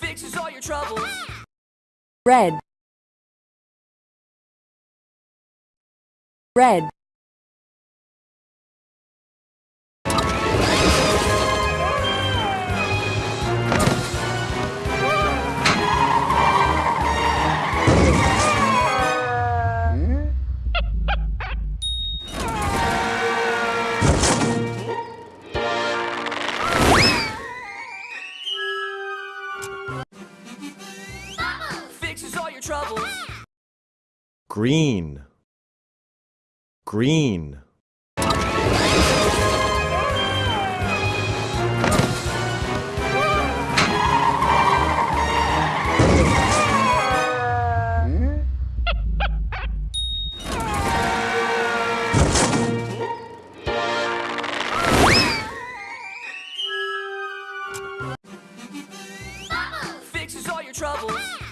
Fixes all your troubles. Red. Red. Green. Green. Fixes all your troubles.